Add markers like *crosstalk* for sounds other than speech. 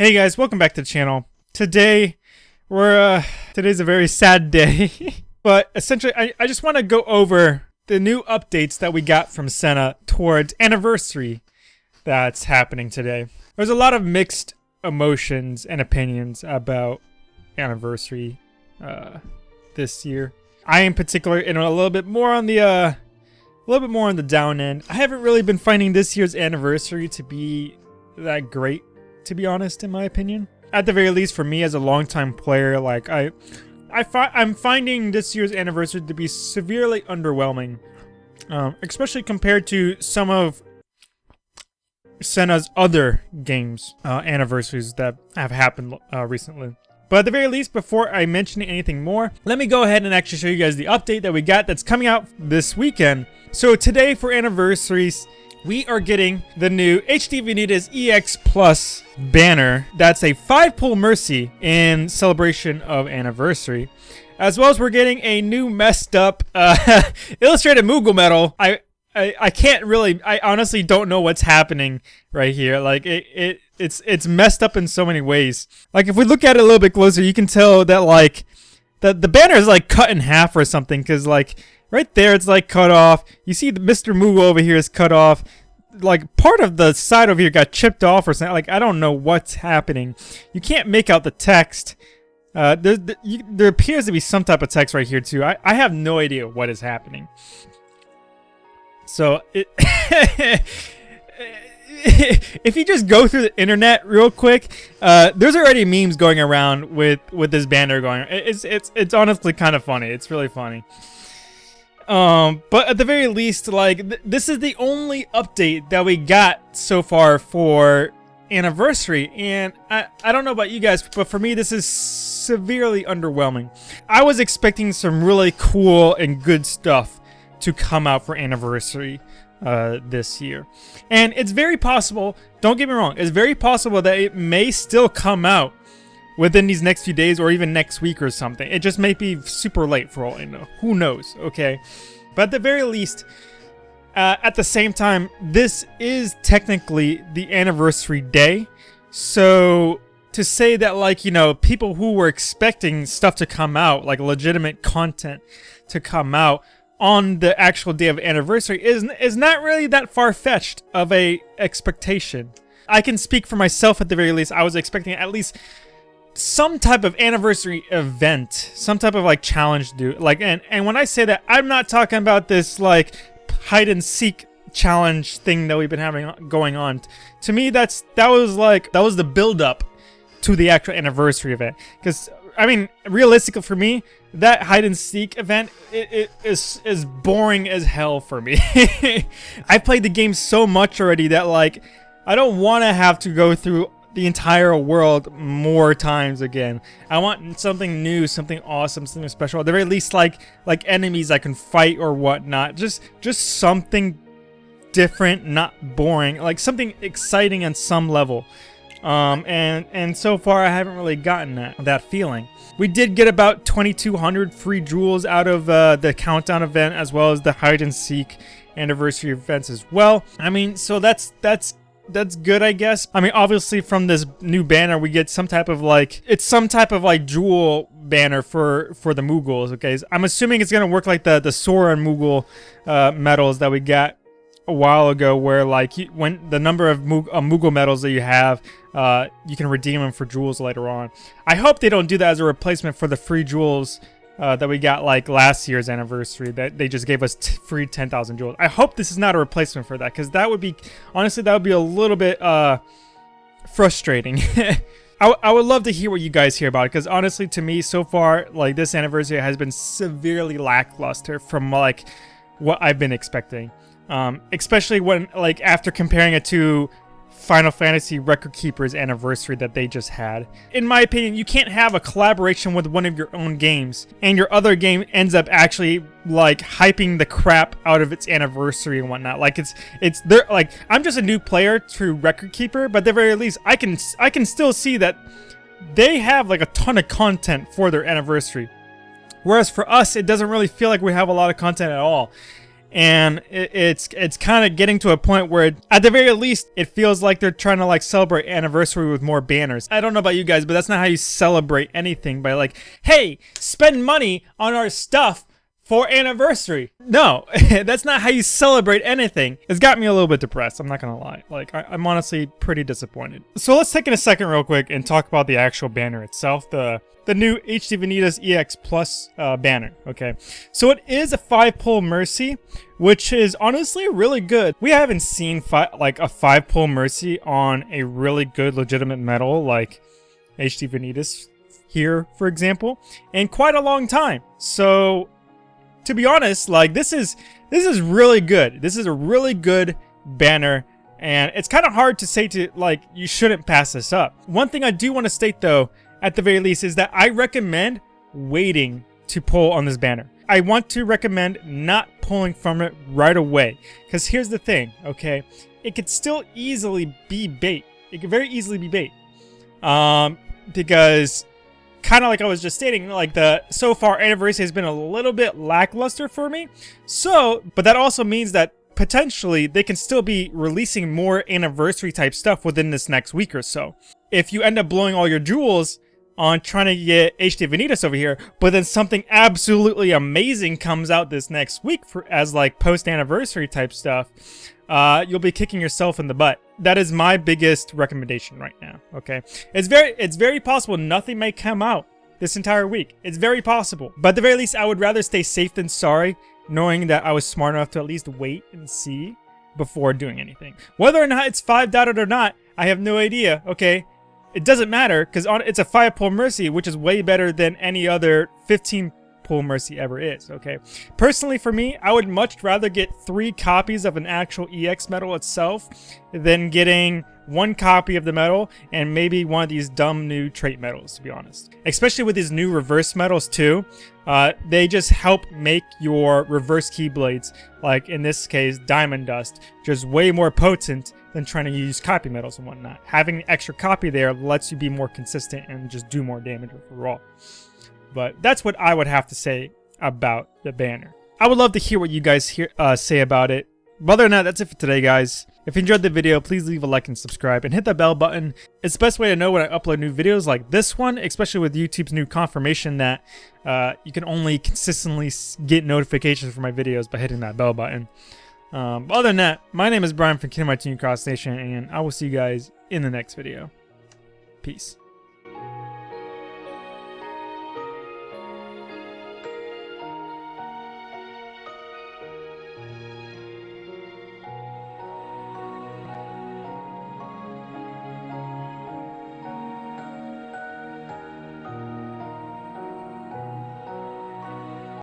Hey guys, welcome back to the channel. Today, we're, uh, today's a very sad day. *laughs* but essentially, I, I just want to go over the new updates that we got from Senna towards Anniversary that's happening today. There's a lot of mixed emotions and opinions about Anniversary, uh, this year. I in particular, in a little bit more on the, uh, a little bit more on the down end. I haven't really been finding this year's Anniversary to be that great to be honest, in my opinion. At the very least, for me as a longtime player, like I, I fi I'm finding this year's anniversary to be severely underwhelming, um, especially compared to some of Senna's other games uh, anniversaries that have happened uh, recently. But at the very least, before I mention anything more, let me go ahead and actually show you guys the update that we got that's coming out this weekend. So today for anniversaries, we are getting the new HD Vanitas EX Plus banner. That's a 5-pull Mercy in celebration of anniversary. As well as we're getting a new messed up uh, *laughs* illustrated Moogle medal. I, I I can't really, I honestly don't know what's happening right here. Like, it, it it's it's messed up in so many ways. Like, if we look at it a little bit closer, you can tell that, like, the, the banner is, like, cut in half or something. Because, like, Right there, it's like cut off. You see the Mr. Moogle over here is cut off. Like part of the side over here got chipped off or something. Like I don't know what's happening. You can't make out the text. Uh, there, there, you, there appears to be some type of text right here too. I, I have no idea what is happening. So it *laughs* if you just go through the internet real quick, uh, there's already memes going around with with this banner going. It's it's it's honestly kind of funny. It's really funny. Um, but at the very least, like, th this is the only update that we got so far for anniversary. And I, I don't know about you guys but for me this is severely underwhelming. I was expecting some really cool and good stuff to come out for anniversary uh, this year. And it's very possible don't get me wrong it's very possible that it may still come out within these next few days or even next week or something. It just may be super late for all I know. Who knows, okay? But at the very least, uh, at the same time, this is technically the anniversary day. So to say that like, you know, people who were expecting stuff to come out, like legitimate content to come out on the actual day of anniversary is, is not really that far-fetched of a expectation. I can speak for myself at the very least. I was expecting at least some type of anniversary event, some type of like challenge do like and and when I say that I'm not talking about this like hide and seek challenge thing that we've been having going on. To me that's that was like that was the build up to the actual anniversary event cuz I mean realistically for me that hide and seek event it, it is is boring as hell for me. *laughs* I've played the game so much already that like I don't want to have to go through the entire world more times again. I want something new, something awesome, something special. At the very least, like like enemies I can fight or whatnot. Just just something different, not boring. Like something exciting on some level. Um, and and so far I haven't really gotten that that feeling. We did get about 2,200 free jewels out of uh, the countdown event as well as the hide and seek anniversary events as well. I mean, so that's that's that's good, I guess. I mean, obviously from this new banner, we get some type of like, it's some type of like jewel banner for for the Moogles, okay? I'm assuming it's gonna work like the, the Sora and Moogle uh, medals that we got a while ago where like when the number of Moog uh, Moogle medals that you have, uh, you can redeem them for jewels later on. I hope they don't do that as a replacement for the free jewels uh, that we got like last year's anniversary that they just gave us free 10,000 jewels. I hope this is not a replacement for that because that would be, honestly, that would be a little bit uh, frustrating. *laughs* I, I would love to hear what you guys hear about it because honestly to me so far like this anniversary has been severely lackluster from like what I've been expecting um, especially when like after comparing it to Final Fantasy Record Keeper's anniversary that they just had. In my opinion, you can't have a collaboration with one of your own games and your other game ends up actually like hyping the crap out of its anniversary and whatnot. Like it's it's there like I'm just a new player to Record Keeper, but at the very least I can I can still see that they have like a ton of content for their anniversary. Whereas for us, it doesn't really feel like we have a lot of content at all. And it, it's it's kind of getting to a point where at the very least it feels like they're trying to like celebrate anniversary with more banners. I don't know about you guys but that's not how you celebrate anything by like hey spend money on our stuff for anniversary. No, *laughs* that's not how you celebrate anything. It's got me a little bit depressed, I'm not gonna lie. Like, I, am honestly pretty disappointed. So let's take in a second real quick and talk about the actual banner itself, the the new HD Vanitas EX Plus uh, banner, okay? So it is a 5-pull Mercy, which is honestly really good. We haven't seen like a 5-pull Mercy on a really good legitimate medal like HD Vanitas here, for example, in quite a long time. So to be honest, like this is this is really good. This is a really good banner and it's kind of hard to say to like you shouldn't pass this up. One thing I do want to state though, at the very least, is that I recommend waiting to pull on this banner. I want to recommend not pulling from it right away. Because here's the thing, okay? It could still easily be bait. It could very easily be bait. Um, because kind of like I was just stating, like the so far anniversary has been a little bit lackluster for me. So, but that also means that potentially they can still be releasing more anniversary type stuff within this next week or so. If you end up blowing all your jewels on trying to get HD Vanitas over here, but then something absolutely amazing comes out this next week for as like post anniversary type stuff, uh, you'll be kicking yourself in the butt. That is my biggest recommendation right now, okay? It's very, it's very possible nothing may come out this entire week. It's very possible. But at the very least, I would rather stay safe than sorry, knowing that I was smart enough to at least wait and see before doing anything. Whether or not it's 5 dotted or not, I have no idea, okay? It doesn't matter, because it's a 5 pull Mercy, which is way better than any other 15 Pull Mercy ever is, okay? Personally, for me, I would much rather get three copies of an actual EX medal itself than getting one copy of the medal and maybe one of these dumb new trait medals, to be honest. Especially with these new reverse medals, too. Uh, they just help make your reverse keyblades, like in this case, Diamond Dust, just way more potent than trying to use copy medals and whatnot. Having an extra copy there lets you be more consistent and just do more damage overall. But that's what I would have to say about the banner. I would love to hear what you guys hear, uh, say about it. Other than that, that's it for today, guys. If you enjoyed the video, please leave a like and subscribe, and hit that bell button. It's the best way to know when I upload new videos like this one, especially with YouTube's new confirmation that uh, you can only consistently get notifications for my videos by hitting that bell button. Um, other than that, my name is Brian from Kingdom Hearts Cross Nation, and I will see you guys in the next video. Peace.